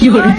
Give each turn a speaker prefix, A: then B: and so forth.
A: 夜。